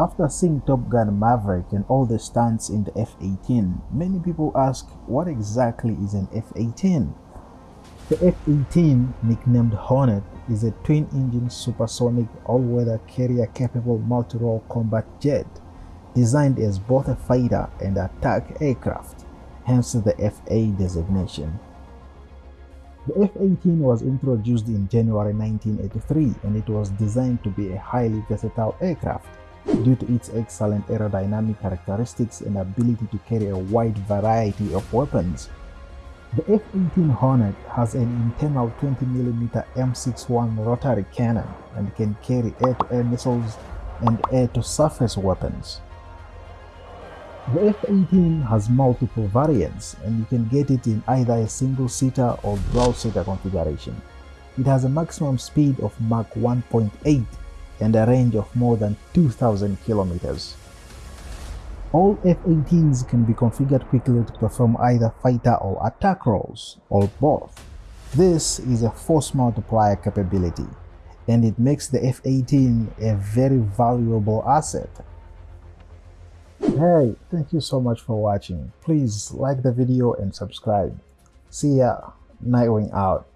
After seeing Top Gun Maverick and all the stunts in the F-18, many people ask what exactly is an F-18? The F-18, nicknamed Hornet, is a twin-engine supersonic all-weather carrier-capable multi-role combat jet designed as both a fighter and attack aircraft, hence the FA designation. The F-18 was introduced in January 1983 and it was designed to be a highly versatile aircraft due to its excellent aerodynamic characteristics and ability to carry a wide variety of weapons. The F-18 Hornet has an internal 20mm M61 rotary cannon and can carry air-to-air -air missiles and air-to-surface weapons. The F-18 has multiple variants and you can get it in either a single-seater or dual-seater configuration. It has a maximum speed of Mach 1.8 and a range of more than 2000 kilometers. All F-18s can be configured quickly to perform either fighter or attack roles, or both. This is a force multiplier capability, and it makes the F-18 a very valuable asset. Hey, thank you so much for watching. Please like the video and subscribe. See ya, Nightwing out.